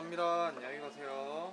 감사합니다. 안녕히 가세요